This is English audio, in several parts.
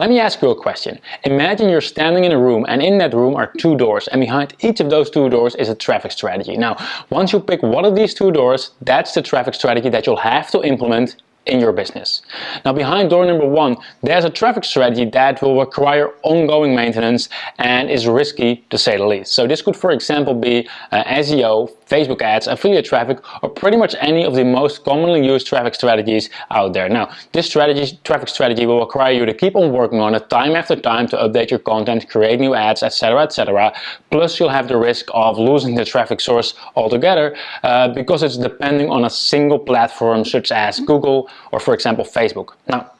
let me ask you a question. Imagine you're standing in a room and in that room are two doors and behind each of those two doors is a traffic strategy. Now, once you pick one of these two doors, that's the traffic strategy that you'll have to implement in your business. Now behind door number one, there's a traffic strategy that will require ongoing maintenance and is risky to say the least. So this could for example be uh, SEO, Facebook ads, affiliate traffic, or pretty much any of the most commonly used traffic strategies out there. Now this strategy, traffic strategy will require you to keep on working on it time after time to update your content, create new ads, etc. etc. Plus you'll have the risk of losing the traffic source altogether uh, because it's depending on a single platform such as Google, or for example Facebook. Now,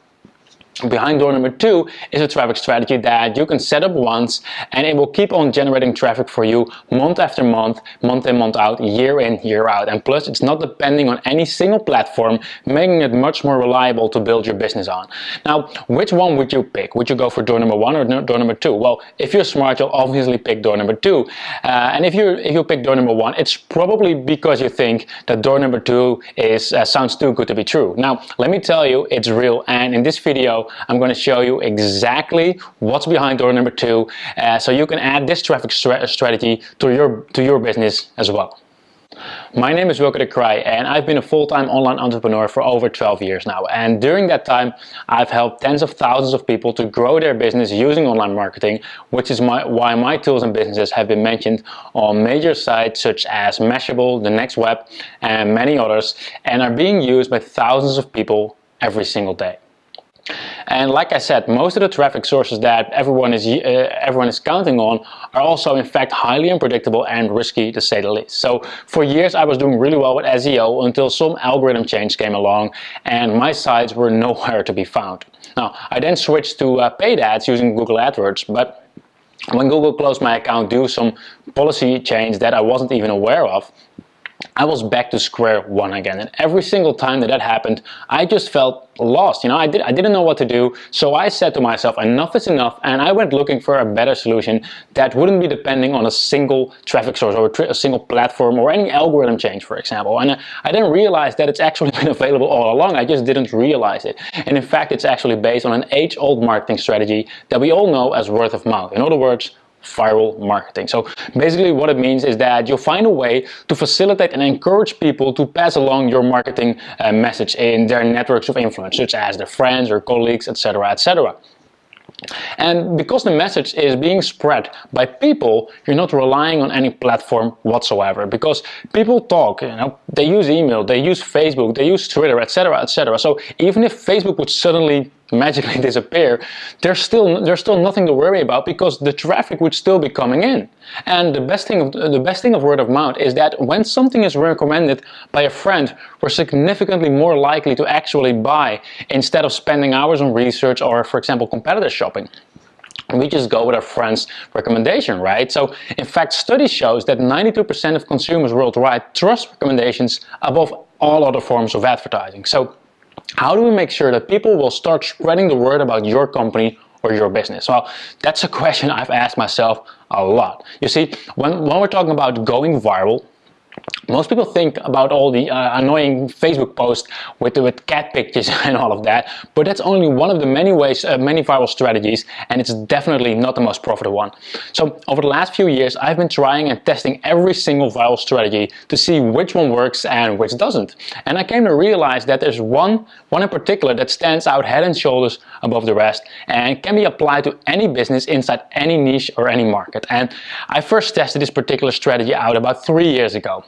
Behind door number two is a traffic strategy that you can set up once and it will keep on generating traffic for you month after month, month in, month out, year in, year out. And plus it's not depending on any single platform, making it much more reliable to build your business on. Now, which one would you pick? Would you go for door number one or door number two? Well, if you're smart, you'll obviously pick door number two. Uh, and if you if you pick door number one, it's probably because you think that door number two is uh, sounds too good to be true. Now, let me tell you, it's real. And in this video, I'm going to show you exactly what's behind door number two uh, so you can add this traffic strategy to your, to your business as well. My name is Wilco de Kreij and I've been a full-time online entrepreneur for over 12 years now and during that time I've helped tens of thousands of people to grow their business using online marketing which is my, why my tools and businesses have been mentioned on major sites such as Mashable, The Next Web and many others and are being used by thousands of people every single day. And like I said, most of the traffic sources that everyone is, uh, everyone is counting on are also in fact highly unpredictable and risky to say the least. So for years I was doing really well with SEO until some algorithm change came along and my sites were nowhere to be found. Now I then switched to uh, paid ads using Google AdWords, but when Google closed my account due to some policy change that I wasn't even aware of, I was back to square one again. And every single time that that happened, I just felt lost. You know, I, did, I didn't know what to do. So I said to myself, enough is enough. And I went looking for a better solution that wouldn't be depending on a single traffic source or a, a single platform or any algorithm change, for example. And I didn't realize that it's actually been available all along. I just didn't realize it. And in fact, it's actually based on an age-old marketing strategy that we all know as word of mouth. In other words, viral marketing. So basically what it means is that you'll find a way to facilitate and encourage people to pass along your marketing uh, message in their networks of influence, such as their friends or colleagues, etc., etc. And because the message is being spread by people, you're not relying on any platform whatsoever. Because people talk, you know, they use email, they use Facebook, they use Twitter, etc., etc. So even if Facebook would suddenly magically disappear, there's still there's still nothing to worry about because the traffic would still be coming in. And the best thing of the best thing of word of mouth is that when something is recommended by a friend, we're significantly more likely to actually buy instead of spending hours on research or, for example, competitor shopping we just go with our friend's recommendation, right? So in fact, study shows that 92% of consumers worldwide trust recommendations above all other forms of advertising. So how do we make sure that people will start spreading the word about your company or your business? Well, that's a question I've asked myself a lot. You see, when, when we're talking about going viral, most people think about all the uh, annoying Facebook posts with, with cat pictures and all of that, but that's only one of the many ways, uh, many viral strategies, and it's definitely not the most profitable one. So over the last few years, I've been trying and testing every single viral strategy to see which one works and which doesn't. And I came to realize that there's one, one in particular that stands out head and shoulders above the rest and can be applied to any business inside any niche or any market. And I first tested this particular strategy out about three years ago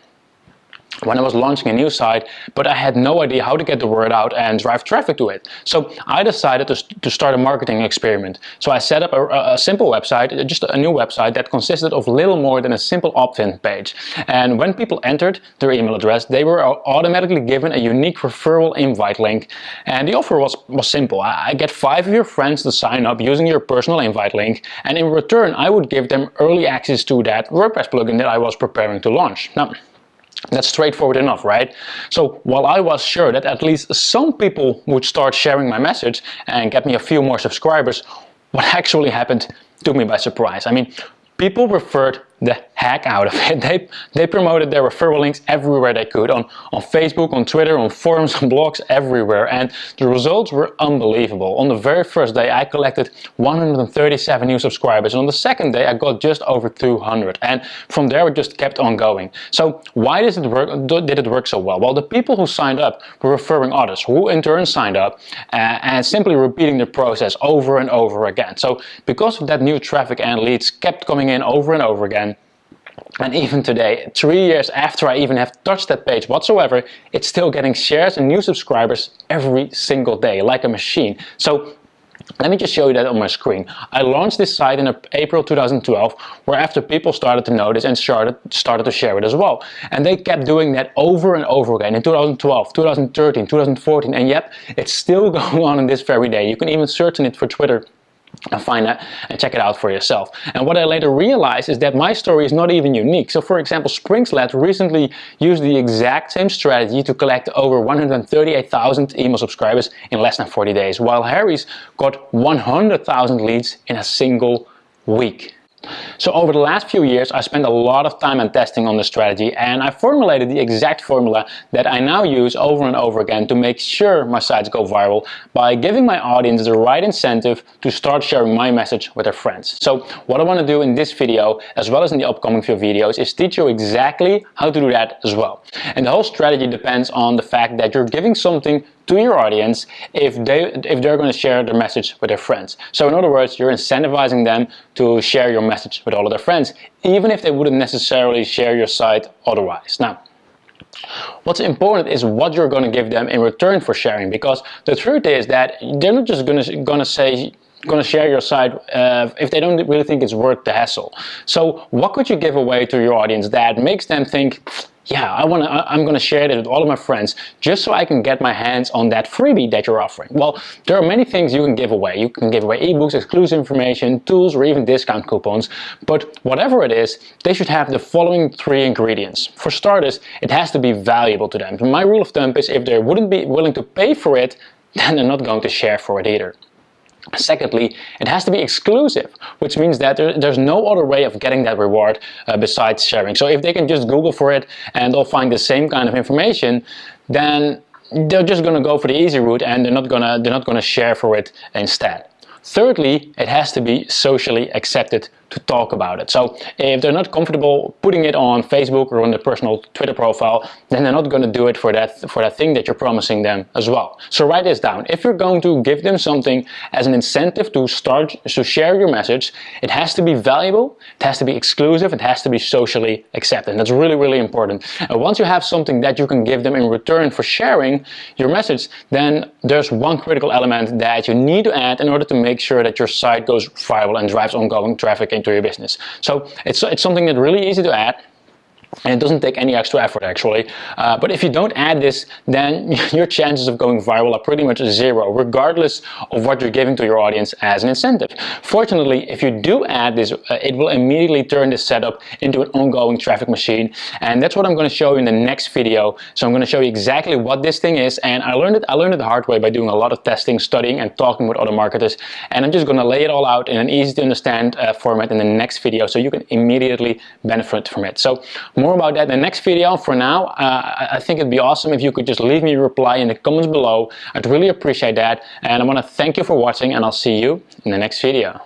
when I was launching a new site, but I had no idea how to get the word out and drive traffic to it. So I decided to, to start a marketing experiment. So I set up a, a, simple website, just a new website that consisted of little more than a simple opt-in page. And when people entered their email address, they were automatically given a unique referral invite link. And the offer was, was simple. I get five of your friends to sign up using your personal invite link. And in return, I would give them early access to that WordPress plugin that I was preparing to launch. Now, that's straightforward enough, right? So while I was sure that at least some people would start sharing my message and get me a few more subscribers, what actually happened took me by surprise. I mean, people referred the heck out of it. They, they promoted their referral links everywhere they could, on, on Facebook, on Twitter, on forums, on blogs, everywhere. And the results were unbelievable. On the very first day, I collected 137 new subscribers. And on the second day, I got just over 200. And from there, it just kept on going. So why does it work, did it work so well? Well, the people who signed up were referring others, who in turn signed up, uh, and simply repeating the process over and over again. So because of that new traffic and leads kept coming in over and over again, and even today, three years after I even have touched that page whatsoever, it's still getting shares and new subscribers every single day, like a machine. So let me just show you that on my screen. I launched this site in April 2012, where after people started to notice and started, started to share it as well. And they kept doing that over and over again in 2012, 2013, 2014, and yet it's still going on in this very day. You can even search on it for Twitter and find that and check it out for yourself. And what I later realized is that my story is not even unique. So for example, Springsled recently used the exact same strategy to collect over 138,000 email subscribers in less than 40 days, while Harry's got 100,000 leads in a single week. So over the last few years I spent a lot of time and testing on the strategy and I formulated the exact formula that I now use over and over again to make sure my sites go viral by giving my audience the right incentive to start sharing my message with their friends. So what I want to do in this video as well as in the upcoming few videos is teach you exactly how to do that as well. And the whole strategy depends on the fact that you're giving something to your audience if they if they're going to share their message with their friends. So in other words, you're incentivizing them to share your message with all of their friends, even if they wouldn't necessarily share your site otherwise. Now, What's important is what you're going to give them in return for sharing because the truth is that they're not just going to, going to say going to share your site uh, if they don't really think it's worth the hassle. So what could you give away to your audience that makes them think yeah, I want to, I'm going to share it with all of my friends just so I can get my hands on that freebie that you're offering. Well, there are many things you can give away. You can give away ebooks, exclusive information, tools, or even discount coupons. But whatever it is, they should have the following three ingredients. For starters, it has to be valuable to them. My rule of thumb is if they wouldn't be willing to pay for it, then they're not going to share for it either. Secondly, it has to be exclusive, which means that there, there's no other way of getting that reward uh, besides sharing. So if they can just Google for it and they'll find the same kind of information, then they're just going to go for the easy route and they're not going to they're not going to share for it instead. Thirdly, it has to be socially accepted to talk about it. So if they're not comfortable putting it on Facebook or on their personal Twitter profile, then they're not going to do it for that, for that thing that you're promising them as well. So write this down. If you're going to give them something as an incentive to start to share your message, it has to be valuable, it has to be exclusive, it has to be socially accepted. And That's really, really important. And once you have something that you can give them in return for sharing your message, then there's one critical element that you need to add in order to make sure that your site goes viral and drives ongoing traffic into your business. So it's, it's something that's really easy to add and it doesn't take any extra effort actually. Uh, but if you don't add this, then your chances of going viral are pretty much zero, regardless of what you're giving to your audience as an incentive. Fortunately, if you do add this, uh, it will immediately turn this setup into an ongoing traffic machine. And that's what I'm going to show you in the next video. So I'm going to show you exactly what this thing is. And I learned it, I learned it the hard way by doing a lot of testing, studying, and talking with other marketers. And I'm just going to lay it all out in an easy to understand uh, format in the next video so you can immediately benefit from it. So more about that in the next video. For now, uh, I think it'd be awesome if you could just leave me a reply in the comments below. I'd really appreciate that. And I want to thank you for watching and I'll see you in the next video.